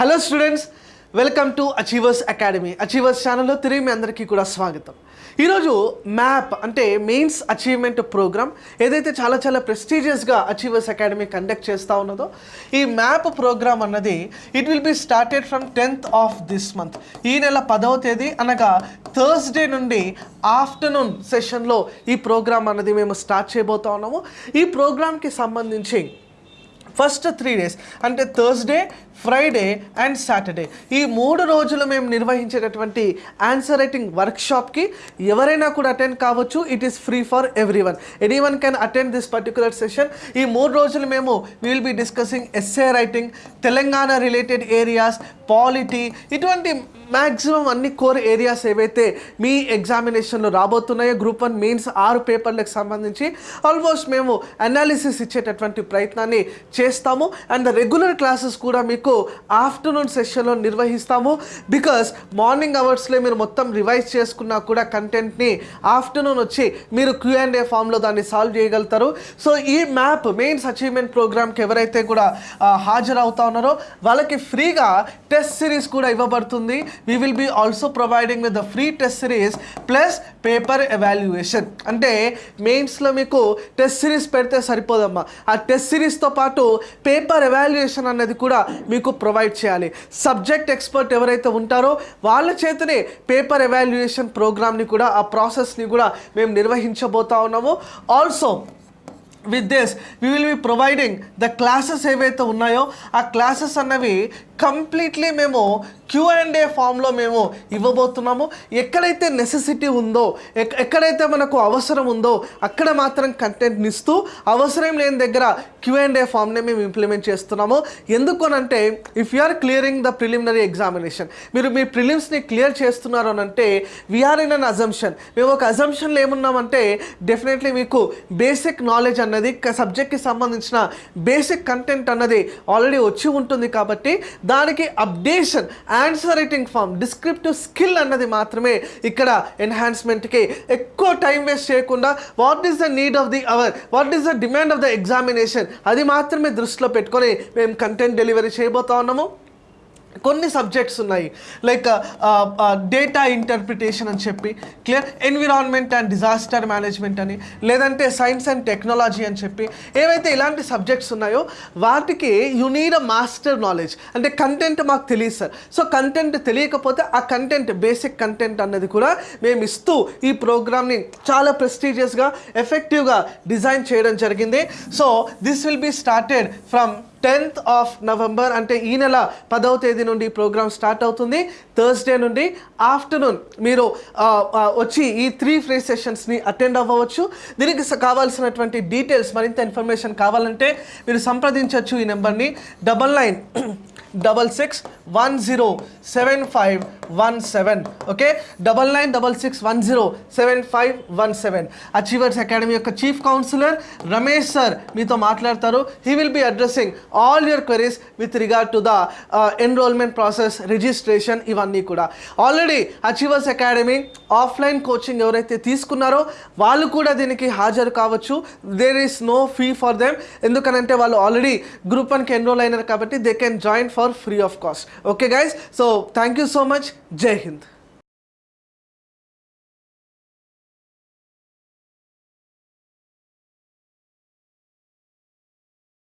Hello students welcome to Achievers Academy Achievers ఛానల్లో తిరిగి మీ అందరికీ కూడా స్వాగతం. ఈరోజు మ్యాప్ అంటే మెయిన్స్ అచీవ్మెంట్ ప్రోగ్రామ్ ఏదైతే చాలా చాలా ప్రెస్టీజియస్గా అచీవర్స్ అకాడమీ కండక్ట్ చేస్తూ ఉన్నదో ఈ మ్యాప్ ప్రోగ్రామ్ అన్నది it will be started from tenth of this month ఈ నెల పదవ తేదీ అనగా థర్స్డే నుండి ఆఫ్టర్నూన్ సెషన్లో ఈ ప్రోగ్రామ్ అన్నది మేము స్టార్ట్ చేయబోతా ఉన్నాము. ఈ ప్రోగ్రామ్కి సంబంధించి ఫస్ట్ త్రీ డేస్ అంటే థర్స్డే ఫ్రైడే అండ్ సాటర్డే ఈ మూడు రోజులు మేము నిర్వహించేటటువంటి ఆన్సర్ రైటింగ్ వర్క్షాప్కి ఎవరైనా కూడా అటెండ్ కావచ్చు. It is free for everyone anyone can attend this particular session ఈ మూడు రోజులు మేము will be discussing SA writing Telangana related areas polity ఇటువంటి మ్యాక్సిమం అన్ని కోర్ ఏరియాస్ ఏవైతే మీ ఎగ్జామినేషన్లో రాబోతున్నాయో గ్రూప్ వన్ మెయిన్స్ ఆరు పేపర్లకు సంబంధించి ఆల్మోస్ట్ మేము అనాలిసిస్ ఇచ్చేటటువంటి ప్రయత్నాన్ని చేస్తాము. అండ్ రెగ్యులర్ క్లాసెస్ కూడా మీకు ఆఫ్టర్నూన్ సెషన్లో నిర్వహిస్తాము. బికాస్ మార్నింగ్ అవర్స్లో మీరు మొత్తం రివైజ్ చేసుకున్నా కూడా కంటెంట్ని ఆఫ్టర్నూన్ వచ్చి మీరు క్యూ అండ్ ఏ ఫామ్లో దాన్ని సాల్వ్ చేయగలుగుతారు. సో ఈ మ్యాప్ మెయిన్స్ అచీవ్మెంట్ ప్రోగ్రామ్కి ఎవరైతే కూడా హాజరవుతా ఉన్నారో వాళ్ళకి ఫ్రీగా టెస్ట్ సిరీస్ కూడా ఇవ్వబడుతుంది. We will be also providing with the free test series plus paper evaluation అంటే మెయిన్స్లో మీకు టెస్ట్ సిరీస్ పెడితే సరిపోదమ్మా. ఆ టెస్ట్ సిరీస్తో పాటు పేపర్ ఎవాల్యుయేషన్ అనేది కూడా మీకు ప్రొవైడ్ చేయాలి. సబ్జెక్ట్ ఎక్స్పర్ట్ ఎవరైతే ఉంటారో వాళ్ళ చేతనే పేపర్ ఎవాల్యుయేషన్ ప్రోగ్రామ్ని కూడా ఆ ప్రాసెస్ని కూడా మేము నిర్వహించబోతా ఉన్నాము. Also with this we will be providing the classes ఏవైతే ఉన్నాయో ఆ క్లాసెస్ అన్నవి కంప్లీట్లీ మేము క్యూ అండ్ ఏ ఫామ్లో మేము ఇవ్వబోతున్నాము. ఎక్కడైతే నెసెసిటీ ఉందో ఎక్- ఎక్కడైతే మనకు అవసరం ఉందో అక్కడ మాత్రం కంటెంట్ని ఇస్తూ అవసరం లేని దగ్గర క్యూ అండ్ ఏ ఫామ్నే మేము ఇంప్లిమెంట్ చేస్తున్నాము. ఎందుకనంటే if you are clearing the preliminary examination మీరు మీ ప్రిలిమ్స్ని క్లియర్ చేస్తున్నారు అని అంటే వీఆర్ ఇన్ అన్ అజంప్షన్ మేము ఒక అజంప్షన్లో ఏమున్నామంటే డెఫినెట్లీ మీకు బేసిక్ నాలెడ్జ్ అన్నది సబ్జెక్ట్కి సంబంధించిన బేసిక్ కంటెంట్ అన్నది ఆల్రెడీ వచ్చి ఉంటుంది కాబట్టి దానికి updation answer writing form descriptive skill అన్నది మాత్రమే ఇక్కడ ఎన్హాన్స్మెంట్కి ఎక్కువ టైం వేస్ట్ చేయకుండా what is the need of the hour what is the demand of the examination అది మాత్రమే దృష్టిలో పెట్టుకొని మేము కంటెంట్ డెలివరీ చేయబోతా ఉన్నాము. కొన్ని సబ్జెక్ట్స్ ఉన్నాయి. లైక్ డేటా ఇంటర్ప్రిటేషన్ అని చెప్పి clear environment and disaster management అని లేదంటే సైన్స్ అండ్ టెక్నాలజీ అని చెప్పి ఏవైతే ఇలాంటి సబ్జెక్ట్స్ ఉన్నాయో వాటికి you need a master knowledge అంటే కంటెంట్ మాకు తెలియదు సార్ సో కంటెంట్ తెలియకపోతే ఆ కంటెంట్ బేసిక్ కంటెంట్ అన్నది కూడా మేము ఇస్తూ ఈ ప్రోగ్రామ్ని చాలా ప్రెస్టీజియస్గా ఎఫెక్టివ్గా డిజైన్ చేయడం జరిగింది. So this will be started from tenth of November అంటే ఈ నెల పదవ తేదీ నుండి ప్రోగ్రామ్ స్టార్ట్ అవుతుంది. థర్స్డే నుండి ఆఫ్టర్నూన్ మీరు వచ్చి ఈ త్రీ ఫ్రీ సెషన్స్ని అటెండ్ అవ్వవచ్చు. దీనికి కావాల్సినటువంటి డీటెయిల్స్ మరింత ఇన్ఫర్మేషన్ కావాలంటే మీరు సంప్రదించవచ్చు ఈ నెంబర్ని. Double nine double six one zero seven five one seven. Okay? Double nine double six one zero seven five one seven. Achievers Academy యొక్క చీఫ్ కౌన్సిలర్ రమేష్ సార్ మీతో మాట్లాడతారు. He will be addressing all your queries with regard to the enrolment process registration ఇవన్నీ కూడా. Already Achievers Academy offline coaching ఎవరైతే తీసుకున్నారో వాళ్ళు కూడా దీనికి హాజరు కావచ్చు. There is no fee for them ఎందుకనంటే వాళ్ళు ఆల్రెడీ గ్రూప్ వన్కి ఎన్రోల్ అయినారు కాబట్టి they can join for free of cost okay guys so thank you so much Jai Hind